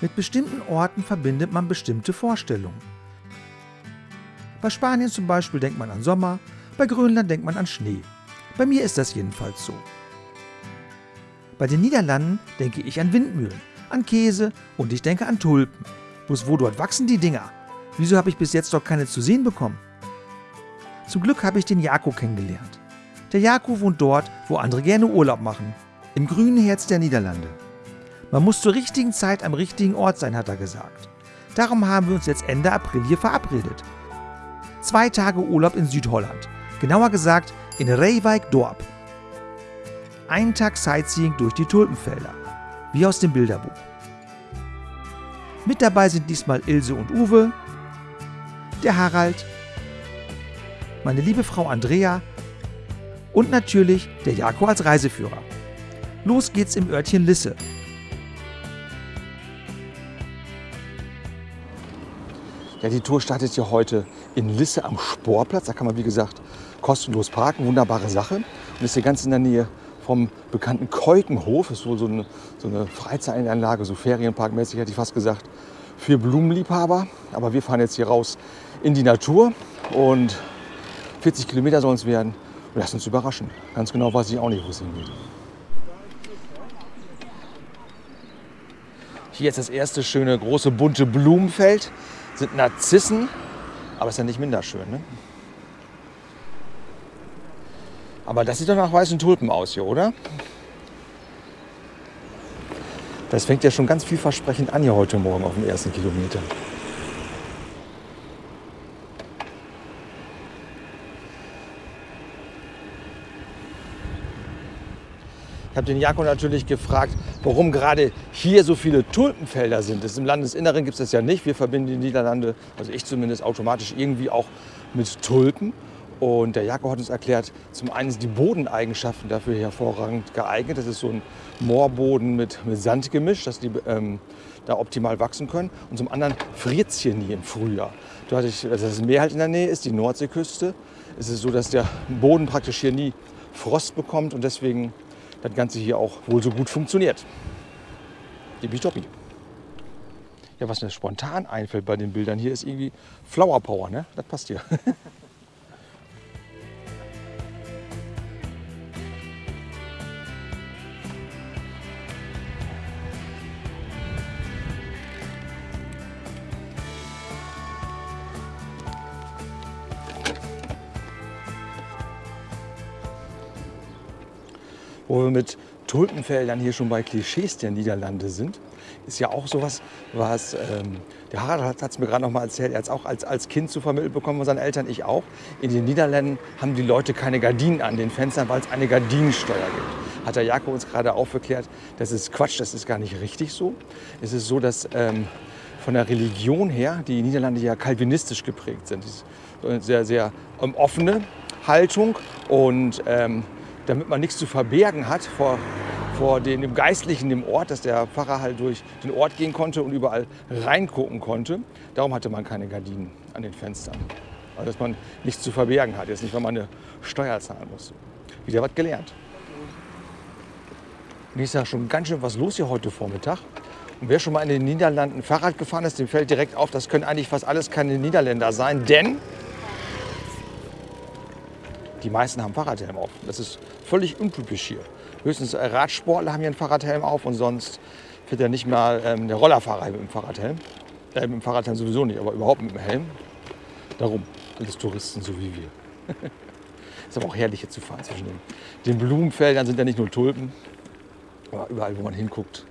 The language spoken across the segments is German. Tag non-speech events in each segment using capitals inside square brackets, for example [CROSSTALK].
Mit bestimmten Orten verbindet man bestimmte Vorstellungen. Bei Spanien zum Beispiel denkt man an Sommer, bei Grönland denkt man an Schnee. Bei mir ist das jedenfalls so. Bei den Niederlanden denke ich an Windmühlen, an Käse und ich denke an Tulpen. Bloß wo dort wachsen die Dinger? Wieso habe ich bis jetzt doch keine zu sehen bekommen? Zum Glück habe ich den Jako kennengelernt. Der Jako wohnt dort, wo andere gerne Urlaub machen, im grünen Herz der Niederlande. Man muss zur richtigen Zeit am richtigen Ort sein, hat er gesagt. Darum haben wir uns jetzt Ende April hier verabredet. Zwei Tage Urlaub in Südholland, genauer gesagt in Reewijk Dorp. Ein Tag Sightseeing durch die Tulpenfelder, wie aus dem Bilderbuch. Mit dabei sind diesmal Ilse und Uwe, der Harald, meine liebe Frau Andrea und natürlich der Jako als Reiseführer. Los geht's im Örtchen Lisse. Ja, die Tour startet hier heute in Lisse am Sportplatz. Da kann man, wie gesagt, kostenlos parken. Wunderbare Sache. Und ist hier ganz in der Nähe vom bekannten Keukenhof. Das ist wohl so eine, so eine Freizeitanlage, so Ferienparkmäßig hätte ich fast gesagt, für Blumenliebhaber. Aber wir fahren jetzt hier raus in die Natur und 40 Kilometer sollen es werden. Und lass uns überraschen. Ganz genau weiß ich auch nicht, wo es hingeht. Hier ist das erste schöne große bunte Blumenfeld. Sind Narzissen, aber ist ja nicht minder schön. Ne? Aber das sieht doch nach weißen Tulpen aus hier, oder? Das fängt ja schon ganz vielversprechend an hier heute Morgen auf dem ersten Kilometer. Ich habe den Jako natürlich gefragt, warum gerade hier so viele Tulpenfelder sind. Das Im Landesinneren gibt es das ja nicht. Wir verbinden die Niederlande, also ich zumindest, automatisch irgendwie auch mit Tulpen. Und der Jako hat uns erklärt, zum einen sind die Bodeneigenschaften dafür hervorragend geeignet. Das ist so ein Moorboden mit, mit Sand gemischt, dass die ähm, da optimal wachsen können. Und zum anderen friert es hier nie im Frühjahr. Dadurch, dass das Meer halt in der Nähe ist, die Nordseeküste, ist es so, dass der Boden praktisch hier nie Frost bekommt und deswegen das Ganze hier auch wohl so gut funktioniert. Tippitoppi. Ja, was mir spontan einfällt bei den Bildern hier ist irgendwie Flower Power, ne? Das passt hier. [LAUGHS] wo wir mit Tulpenfeldern hier schon bei Klischees der Niederlande sind, ist ja auch sowas, was ähm, der Harald hat es mir gerade noch mal erzählt, er hat es auch als, als Kind zu vermittelt bekommen von seinen Eltern, ich auch. In den Niederlanden haben die Leute keine Gardinen an den Fenstern, weil es eine Gardinensteuer gibt. Hat der Jakob uns gerade aufgeklärt, das ist Quatsch, das ist gar nicht richtig so. Es ist so, dass ähm, von der Religion her die Niederlande ja kalvinistisch geprägt sind. Das ist eine sehr, sehr ähm, offene Haltung und ähm, damit man nichts zu verbergen hat vor, vor den, dem Geistlichen im Ort, dass der Pfarrer halt durch den Ort gehen konnte und überall reingucken konnte. Darum hatte man keine Gardinen an den Fenstern. Also dass man nichts zu verbergen hat. Jetzt nicht, weil man eine Steuer zahlen muss. Wieder was gelernt. Und ich sage schon ganz schön was los hier heute Vormittag. Und wer schon mal in den Niederlanden Fahrrad gefahren ist, dem fällt direkt auf, das können eigentlich fast alles keine Niederländer sein, denn die meisten haben Fahrradhelm auf. Das ist völlig untypisch hier. Höchstens äh, Radsportler haben hier einen Fahrradhelm auf und sonst fährt ja nicht mal ähm, der Rollerfahrer mit dem Fahrradhelm. Äh, mit dem Fahrradhelm sowieso nicht, aber überhaupt mit dem Helm. Darum sind es Touristen so wie wir. [LAUGHS] ist aber auch herrlich hier zu fahren zwischen den, den Blumenfeldern. sind ja nicht nur Tulpen, aber überall, wo man hinguckt.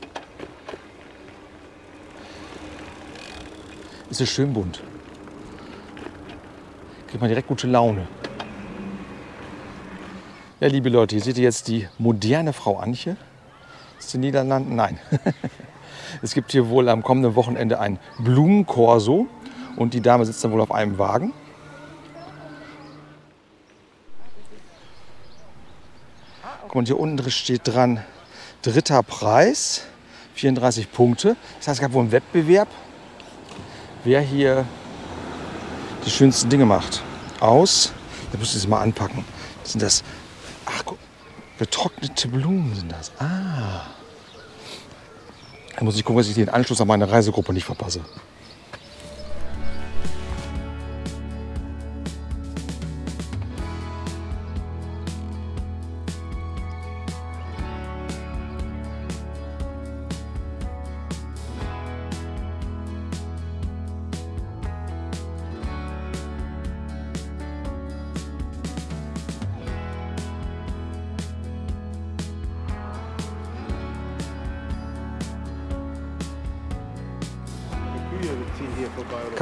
Ist es schön bunt. Kriegt man direkt gute Laune. Ja, liebe Leute, hier seht ihr jetzt die moderne Frau Antje. Ist in den Niederlanden? Nein. [LAUGHS] es gibt hier wohl am kommenden Wochenende ein Blumenkorso und die Dame sitzt dann wohl auf einem Wagen. Guck mal, hier unten steht dran, dritter Preis, 34 Punkte. Das heißt, es gab wohl einen Wettbewerb, wer hier die schönsten Dinge macht. Aus, da müsst ihr es mal anpacken. Sind das Ach, guck. Getrocknete Blumen sind das. Ah. Da muss ich gucken, dass ich den Anschluss an meine Reisegruppe nicht verpasse.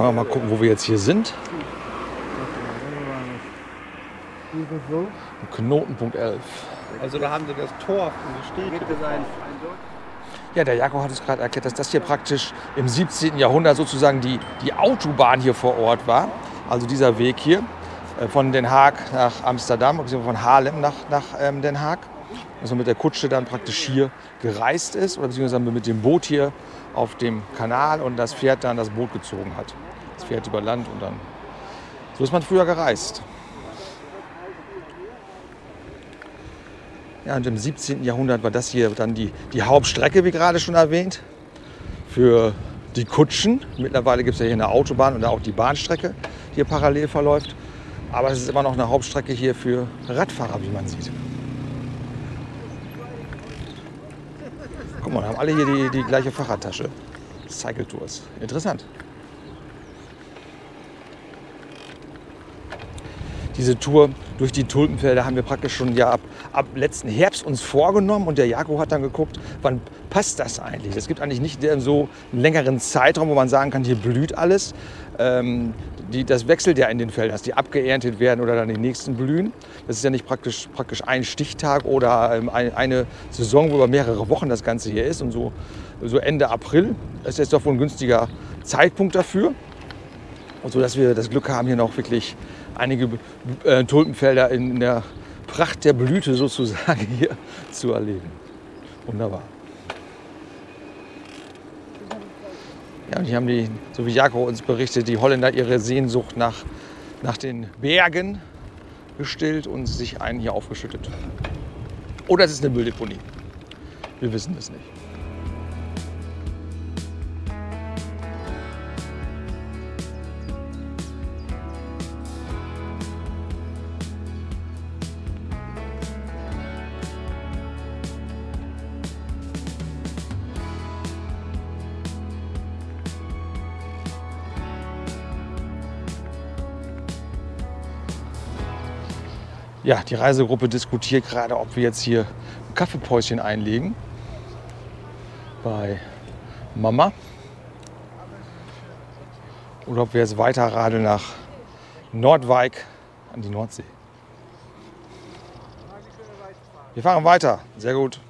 Kann man mal gucken, wo wir jetzt hier sind. Knotenpunkt 11. Also da haben sie das Tor von der Städte sein. Ja, der Jakob hat es gerade erklärt, dass das hier praktisch im 17. Jahrhundert sozusagen die, die Autobahn hier vor Ort war. Also dieser Weg hier äh, von Den Haag nach Amsterdam, beziehungsweise von Haarlem nach, nach ähm, Den Haag. Dass man mit der Kutsche dann praktisch hier gereist ist oder beziehungsweise mit dem Boot hier auf dem Kanal und das Pferd dann das Boot gezogen hat. Pferd über Land und dann. So ist man früher gereist. Ja, und im 17. Jahrhundert war das hier dann die, die Hauptstrecke, wie gerade schon erwähnt, für die Kutschen. Mittlerweile gibt es ja hier eine Autobahn und auch die Bahnstrecke, die hier parallel verläuft. Aber es ist immer noch eine Hauptstrecke hier für Radfahrer, wie man sieht. Guck mal, haben alle hier die, die gleiche Fahrradtasche. Cycle Tours. Interessant. Diese Tour durch die Tulpenfelder haben wir praktisch schon ja ab, ab letzten Herbst uns vorgenommen und der Jakob hat dann geguckt, wann passt das eigentlich? Es gibt eigentlich nicht so einen längeren Zeitraum, wo man sagen kann, hier blüht alles. Ähm, die, das wechselt ja in den Feldern, dass die abgeerntet werden oder dann die nächsten blühen. Das ist ja nicht praktisch, praktisch ein Stichtag oder ähm, ein, eine Saison, wo über mehrere Wochen das Ganze hier ist. Und so, so Ende April ist jetzt doch wohl ein günstiger Zeitpunkt dafür. Und so, dass wir das Glück haben, hier noch wirklich einige äh, Tulpenfelder in der Pracht der Blüte sozusagen hier [LAUGHS] zu erleben. Wunderbar. Ja, und hier haben die, so wie Jakob uns berichtet, die Holländer ihre Sehnsucht nach, nach den Bergen gestillt und sich einen hier aufgeschüttet. Oder es ist eine Mülldeponie. Wir wissen es nicht. Ja, die Reisegruppe diskutiert gerade, ob wir jetzt hier Kaffeepäuschen einlegen bei Mama oder ob wir jetzt weiter radeln nach Nordwijk an die Nordsee. Wir fahren weiter. Sehr gut.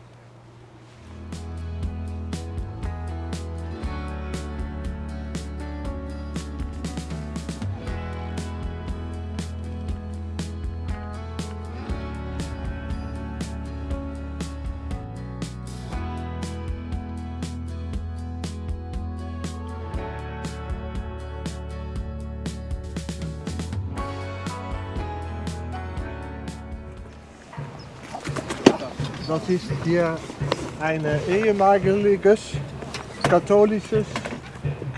Ist hier ein ehemaliges katholisches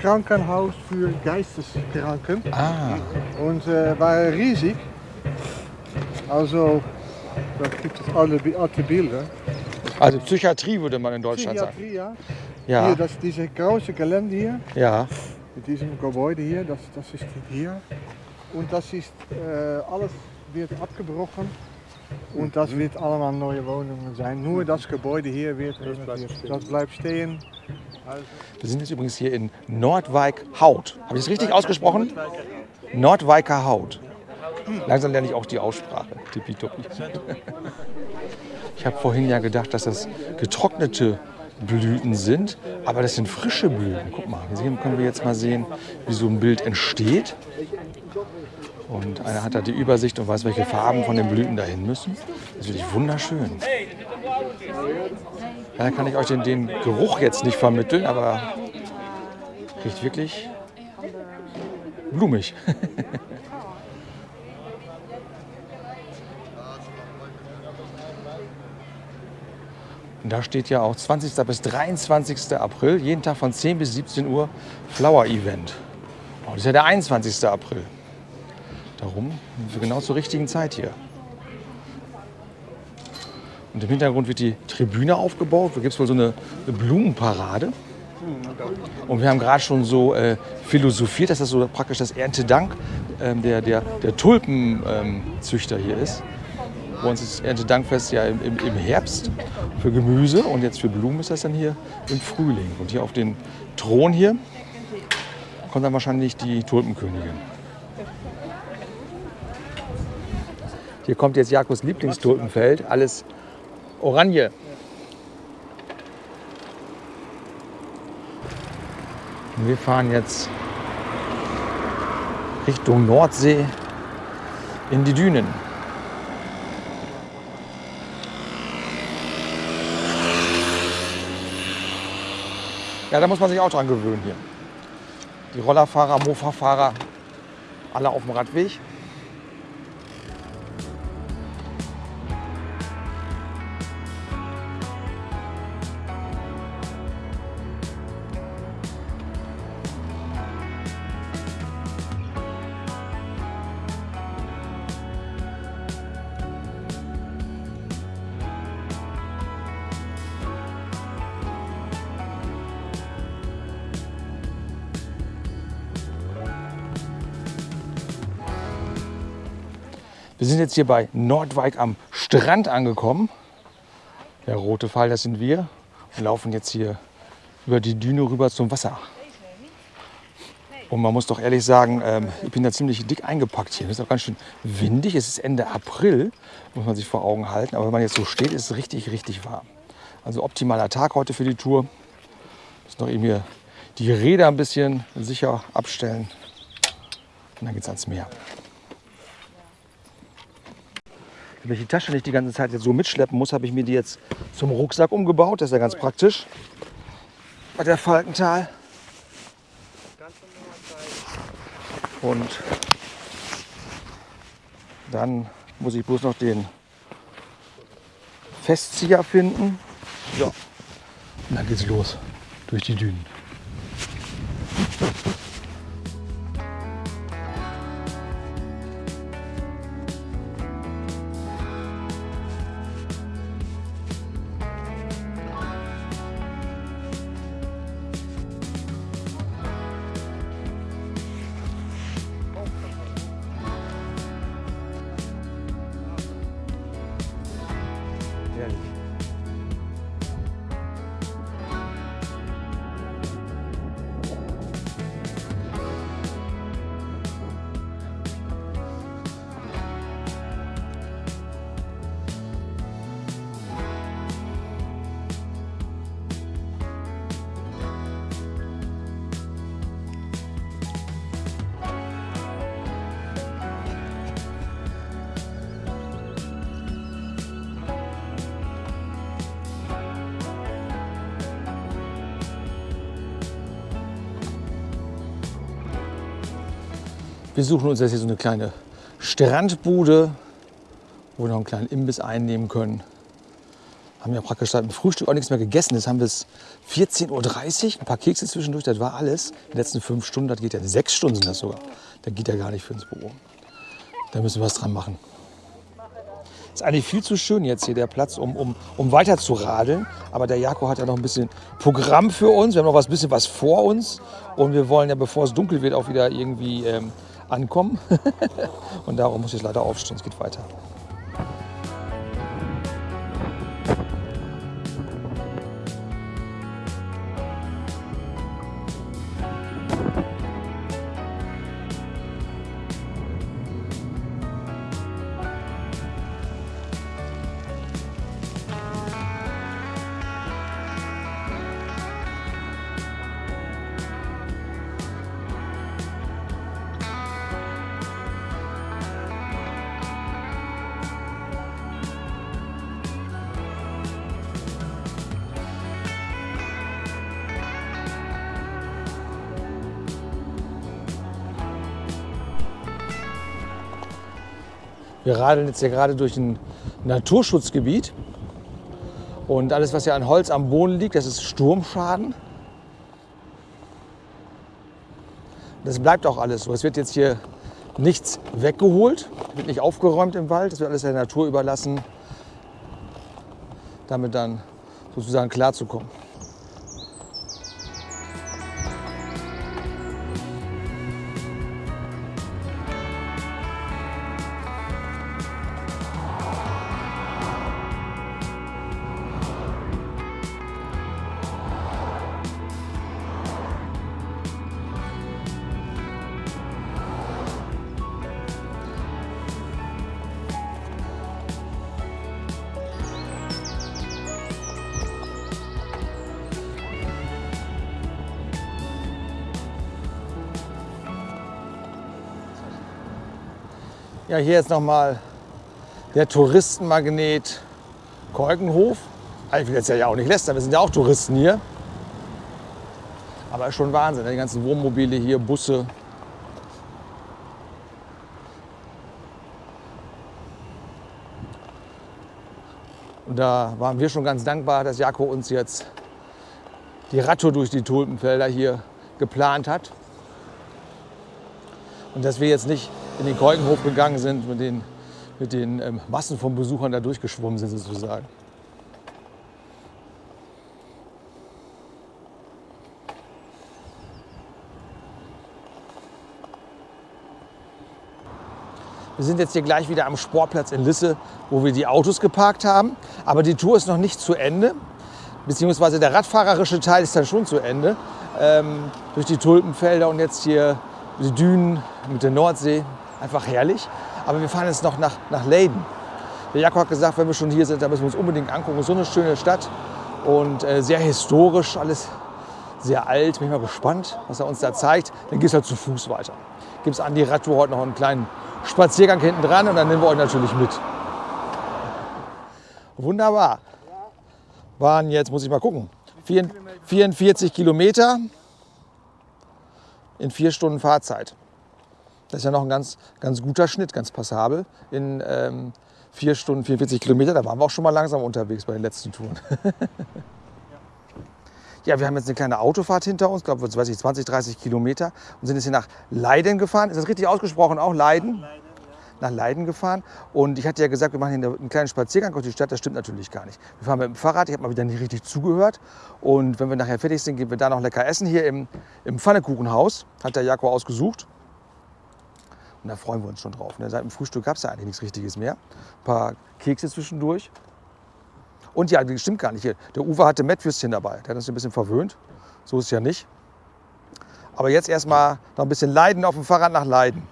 Krankenhaus für Geisteskranken. Ah, Und äh, war riesig. Also, da gibt es alle, alte Bilder. also Psychiatrie würde man in Deutschland sagen. Psychiatrie, ja. Ja, Hier, das, diese große Gelände hier, ja. mit diesem Gebäude hier, das, das ist hier. Und das ist, äh, alles wird abgebrochen. Und das wird allemaal neue Wohnungen sein. Nur das Gebäude hier wird renoviert. Das bleibt stehen. Also, Wir sind jetzt übrigens hier in Nordwijk Haut. Habe ich das richtig ausgesprochen? Nordwijker Haut. Langsam lerne ich auch die Aussprache. Tippitoppi. Ich habe vorhin ja gedacht, dass das getrocknete Blüten sind, aber das sind frische Blüten. Guck mal, hier können wir jetzt mal sehen, wie so ein Bild entsteht. Und einer hat da die Übersicht und weiß, welche Farben von den Blüten dahin müssen. Das ist wirklich wunderschön. Da kann ich euch den, den Geruch jetzt nicht vermitteln, aber riecht wirklich blumig. [LAUGHS] Und da steht ja auch 20. bis 23. April, jeden Tag von 10 bis 17 Uhr Flower Event. Oh, das ist ja der 21. April. Wir genau zur richtigen Zeit hier. Und im Hintergrund wird die Tribüne aufgebaut. Da gibt es wohl so eine, eine Blumenparade. Und wir haben gerade schon so äh, philosophiert, dass das so praktisch das Erntedank ähm, der, der, der Tulpenzüchter ähm, hier ist. Bei uns ist Erntedankfest ja im, im, im, Herbst für Gemüse und jetzt für Blumen ist das dann hier im Frühling. Und hier auf den Thron hier kommt dann wahrscheinlich die Tulpenkönigin. Hier kommt jetzt Jakobs Lieblingstulpenfeld, alles Oranje. Und wir fahren jetzt Richtung Nordsee in die Dünen. Ja, da muss man sich auch dran gewöhnen hier. Die Rollerfahrer, Mofa-Fahrer, alle auf dem Radweg. Wir sind jetzt hier bei Nordwijk am Strand angekommen. Der rote Pfeil, das sind wir. Und laufen jetzt hier über die Düne rüber zum Wasser. Und man muss doch ehrlich sagen, ähm, ich bin da ziemlich dick eingepackt hier. Es ist auch ganz schön windig. Es ist Ende April, muss man sich vor Augen halten. Aber wenn man jetzt so steht, ist es richtig, richtig warm. Also optimaler Tag heute für die Tour. Muss noch eben hier die Räder ein bisschen sicher abstellen. Und dann geht es ans Meer. Damit ich die Tasche nicht die ganze Zeit jetzt so mitschleppen muss, habe ich mir die jetzt zum Rucksack umgebaut. Das ist ja ganz praktisch. Bei der Falkental. Und dann muss ich bloß noch den Festzieher finden. Ja. Und dann geht's los durch die Dünen. Wir suchen uns jetzt hier so eine kleine Strandbude, wo wir noch einen kleinen Imbiss einnehmen können. Haben ja praktisch seit dem Frühstück auch nichts mehr gegessen. Jetzt haben wir es 14.30 Uhr, ein paar Kekse zwischendurch, das war alles. Die letzten fünf Stunden, das geht ja, sechs Stunden sind das sogar. Das geht ja gar nicht für ins Büro. Da müssen wir was dran machen. Ist eigentlich viel zu schön jetzt hier der Platz, um, um, um weiter zu radeln. Aber der Jako hat ja noch ein bisschen Programm für uns. Wir haben noch ein bisschen was vor uns. Und wir wollen ja, bevor es dunkel wird, auch wieder irgendwie ähm, ankommen. [LAUGHS] und darum muss ich leider aufstehen, es geht weiter. Radeln jetzt hier gerade durch ein Naturschutzgebiet. Und alles, was hier an Holz am Boden liegt, das ist Sturmschaden. Das bleibt auch alles so. Es wird jetzt hier nichts weggeholt, wird nicht aufgeräumt im Wald. Das wird alles der Natur überlassen, damit dann sozusagen klarzukommen. Ja, hier jetzt nochmal der Touristenmagnet Kolkenhof. Ich will jetzt ja auch nicht lästern, wir sind ja auch Touristen hier. Aber schon Wahnsinn, ne? die ganzen Wohnmobile hier, Busse. Und da waren wir schon ganz dankbar, dass Jako uns jetzt die Radtour durch die Tulpenfelder hier geplant hat. Und dass wir jetzt nicht in den Keukenhof gegangen sind, mit den, mit den ähm, Massen von Besuchern da durchgeschwommen sind sozusagen. Wir sind jetzt hier gleich wieder am Sportplatz in Lisse, wo wir die Autos geparkt haben. Aber die Tour ist noch nicht zu Ende, beziehungsweise der radfahrerische Teil ist dann schon zu Ende. Ähm, durch die Tulpenfelder und jetzt hier die Dünen mit der Nordsee. Einfach herrlich. Aber wir fahren jetzt noch nach, nach Leiden. Der Jakob hat gesagt, wenn wir schon hier sind, dann müssen wir uns unbedingt angucken. So eine schöne Stadt und äh, sehr historisch, alles sehr alt. Bin ich mal gespannt, was er uns da zeigt. Dann geht es halt zu Fuß weiter. Gibt es an die Radtour heute noch einen kleinen Spaziergang hinten dran und dann nehmen wir euch natürlich mit. Wunderbar. Waren jetzt, muss ich mal gucken, 44 Kilometer in vier Stunden Fahrzeit. Das ist ja noch ein ganz, ganz guter Schnitt, ganz passabel. In ähm, vier Stunden 44 Kilometer, da waren wir auch schon mal langsam unterwegs bei den letzten Touren. [LAUGHS] ja, wir haben jetzt eine kleine Autofahrt hinter uns, glaube ich, 20, 30 Kilometer und sind jetzt hier nach Leiden gefahren. Ist das richtig ausgesprochen? Auch Leiden? Leiden nach Leiden gefahren. Und ich hatte ja gesagt, wir machen hier einen kleinen Spaziergang durch die Stadt. Das stimmt natürlich gar nicht. Wir fahren mit dem Fahrrad. Ich habe mal wieder nicht richtig zugehört. Und wenn wir nachher fertig sind, gehen wir da noch lecker essen hier im, im Pfannekuchenhaus. Hat der Jakob ausgesucht. Und da freuen wir uns schon drauf. Ne? Seit dem Frühstück gab es ja eigentlich nichts Richtiges mehr. Ein paar Kekse zwischendurch. Und ja, das stimmt gar nicht. Der Uwe hatte Mettwürstchen dabei. Der hat uns ein bisschen verwöhnt. So ist es ja nicht. Aber jetzt erstmal noch ein bisschen Leiden auf dem Fahrrad nach Leiden.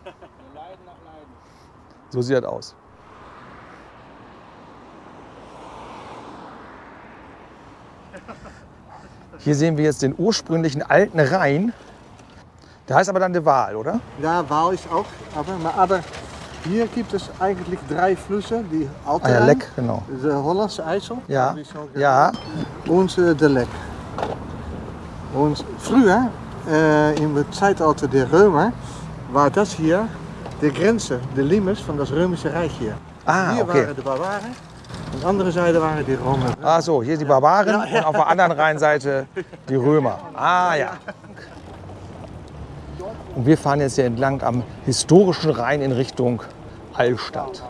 So sieht das aus. Hier sehen wir jetzt den ursprünglichen alten Rhein. Da ist aber dann der Waal, oder? Ja, Waal ist auch. Aber hier gibt es eigentlich drei Flüsse. Die alte ah, ja, Leck, genau. Der Hollandse IJssel. Ja. ja. Und äh, der Leck. Und früher, äh, im Zeitalter der Römer, war das hier de Grenze, de Limes van das Römische Reich hier. Ah, hier okay. waren de Barbaren. An der anderen Seite waren die Römer. Ah so, hier die Barbaren ja, und auf der anderen Rheinseite die Römer. Ah ja. Und wir fahren jetzt hier entlang am historischen Rhein in Richtung Allstadt.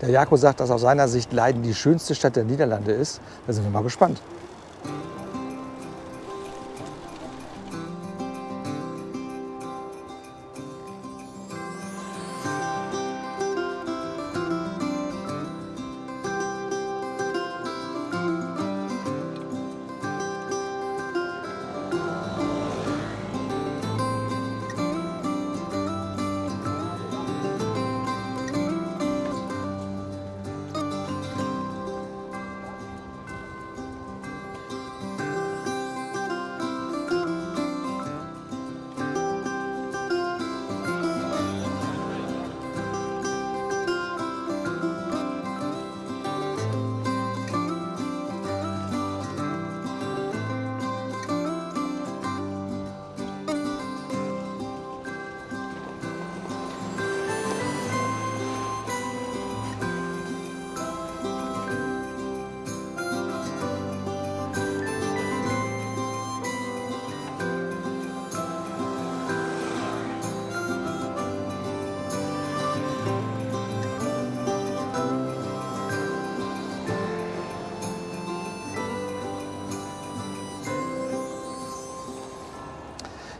Der Jako sagt, dass aus seiner Sicht Leiden die schönste Stadt der Niederlande ist. Da sind wir mal gespannt.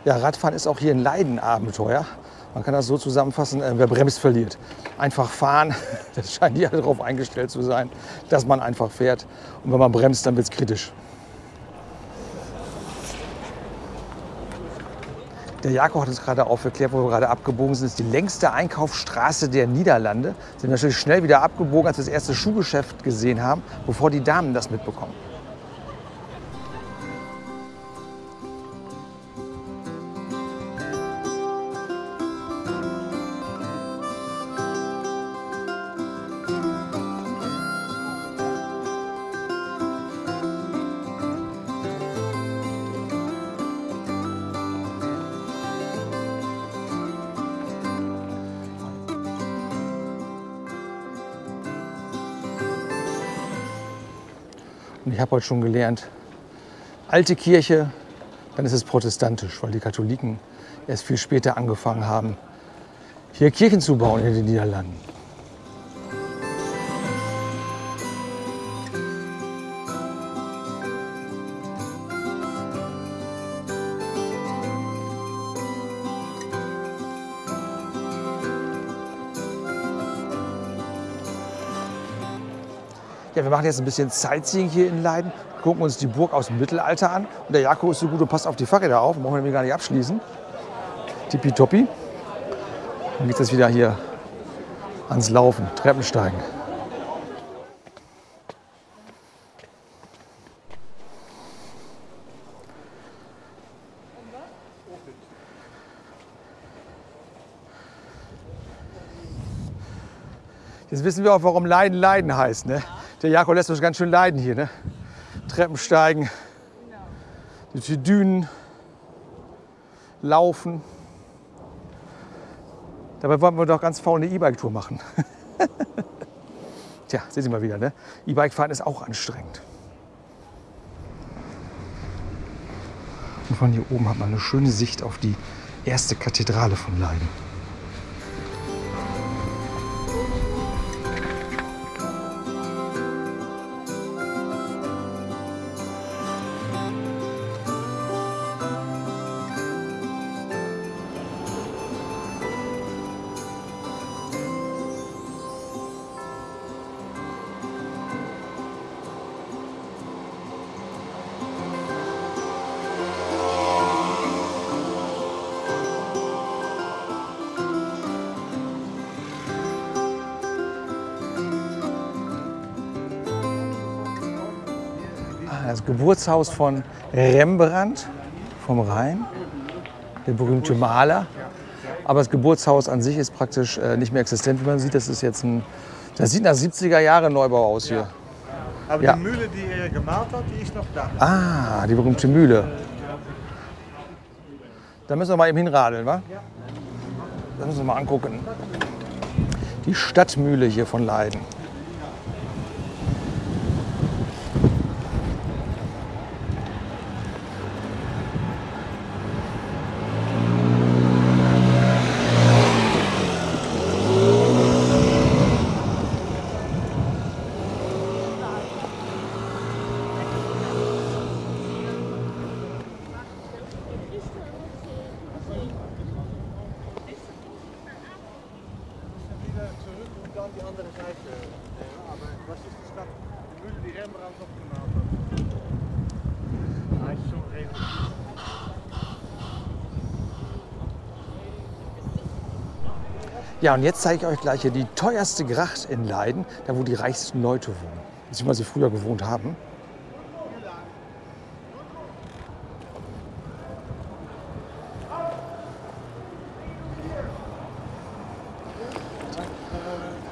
Ja, Radfahren ist auch hier ein Leidenabenteuer. Man kann das so zusammenfassen, äh, wer bremst, verliert. Einfach fahren, [LAUGHS] das scheint hier darauf eingestellt zu sein, dass man einfach fährt. Und wenn man bremst, dann wird es kritisch. Der Jakob hat uns gerade aufgeklärt, wo wir gerade abgebogen sind. Das ist die längste Einkaufsstraße der Niederlande. Sind natürlich schnell wieder abgebogen, als wir das erste Schuhgeschäft gesehen haben, bevor die Damen das mitbekommen. Und ich habe heute schon gelernt, alte Kirche, dann ist es protestantisch, weil die Katholiken erst viel später angefangen haben, hier Kirchen zu bauen in den Niederlanden. Machen jetzt ein bisschen Sightseeing hier in Leiden, gucken uns die Burg aus dem Mittelalter an. Und der Jakob ist so gut und passt auf die Fahrräder auf, brauchen wir nämlich gar nicht abschließen. Tippitoppi. Dann geht es wieder hier ans Laufen, Treppensteigen. Jetzt wissen wir auch, warum Leiden Leiden heißt. Ne? Der Jakob lässt uns ganz schön leiden hier. Ne? Treppensteigen, durch die Dünen, laufen. Dabei wollten wir doch ganz faul eine E-Bike-Tour machen. [LAUGHS] Tja, sehen Sie mal wieder, ne? E-Bike fahren ist auch anstrengend. Und von hier oben hat man eine schöne Sicht auf die erste Kathedrale von Leiden. Das Geburtshaus von Rembrandt vom Rhein, der berühmte Maler. Aber das Geburtshaus an sich ist praktisch äh, nicht mehr existent, wie man sieht. Das ist jetzt ein, das sieht nach 70er Jahre Neubau aus hier. Aber Ja. die Mühle, die er gemalt hat, die ist noch da. Ah, die berühmte Mühle. Da müssen wir mal eben hinradeln, wa? Das müssen wir mal angucken. Die Stadtmühle hier von Leiden. Wieder zurück und dann die andere Seite. Aber was ist die Stadt? Die Mühle, die Rembrandt noch gemalt hat. Hij is zo redelijk. Ja, und jetzt zeige ich euch gleich hier die teuerste Gracht in Leiden, da wo die reichsten Leute wohnen. Beziehungsweise früher gewohnt haben.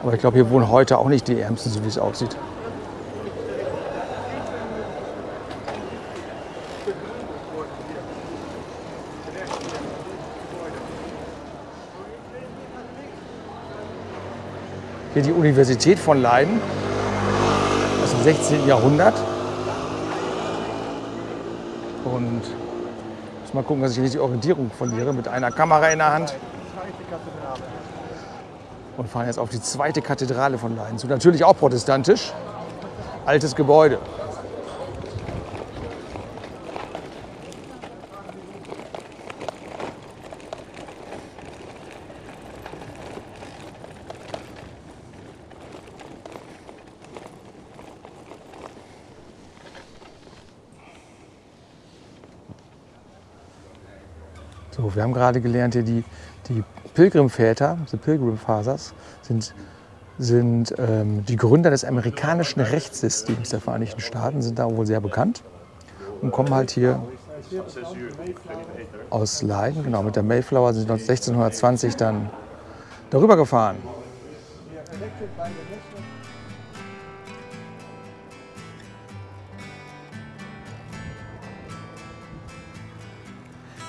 Aber ich glaube, hier wohnen heute auch nicht die Ärmsten, so wie es aussieht. Hier die Universität von Leiden aus dem 16. Jahrhundert. Und muss mal gucken, dass ich nicht die Orientierung verliere mit einer Kamera in der Hand. Und fahren jetzt auf die zweite Kathedrale von Leiden zu. Natürlich auch protestantisch. Altes Gebäude. So, wir haben gerade gelernt, hier die, die Pilgrimväter, die Pilgrim Fathers, sind, sind ähm, die Gründer des amerikanischen Rechtssystems der Vereinigten Staaten, sind da wohl sehr bekannt und kommen halt hier aus Leiden, genau, mit der Mayflower sind 1620 dann darüber gefahren.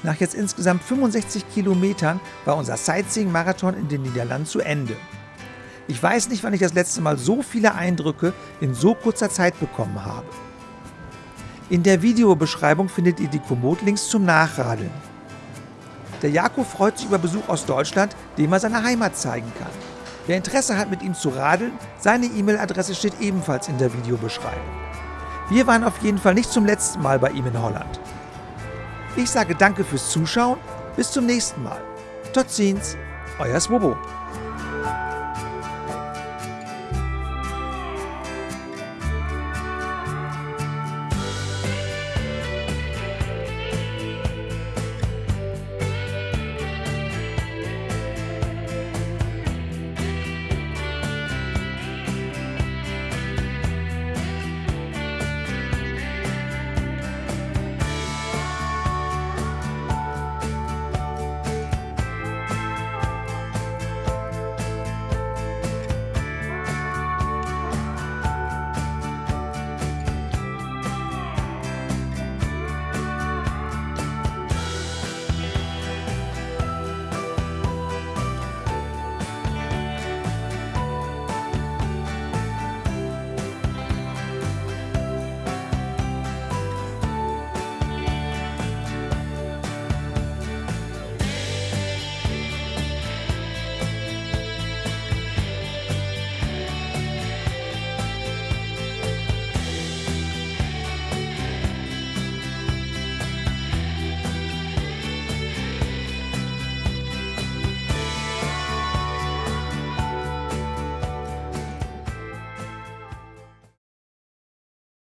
Nach jetzt insgesamt 65 Kilometern war unser Sightseeing-Marathon in den Niederlanden zu Ende. Ich weiß nicht, wann ich das letzte Mal so viele Eindrücke in so kurzer Zeit bekommen habe. In der Videobeschreibung findet ihr die Komoot-Links zum Nachradeln. Der Jakob freut sich über Besuch aus Deutschland, dem er seine Heimat zeigen kann. Wer Interesse hat, mit ihm zu radeln, seine E-Mail-Adresse steht ebenfalls in der Videobeschreibung. Wir waren auf jeden Fall nicht zum letzten Mal bei ihm in Holland. Ich sage danke fürs Zuschauen, bis zum nächsten Mal. Tot ziens, euer Swobo.